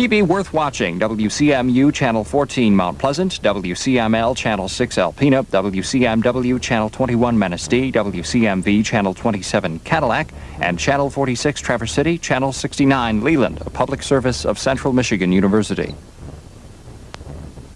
TV worth watching, WCMU Channel 14 Mount Pleasant, WCML Channel 6 Alpena, WCMW Channel 21 Manistee, WCMV Channel 27 Cadillac, and Channel 46 Traverse City, Channel 69 Leland, a public service of Central Michigan University.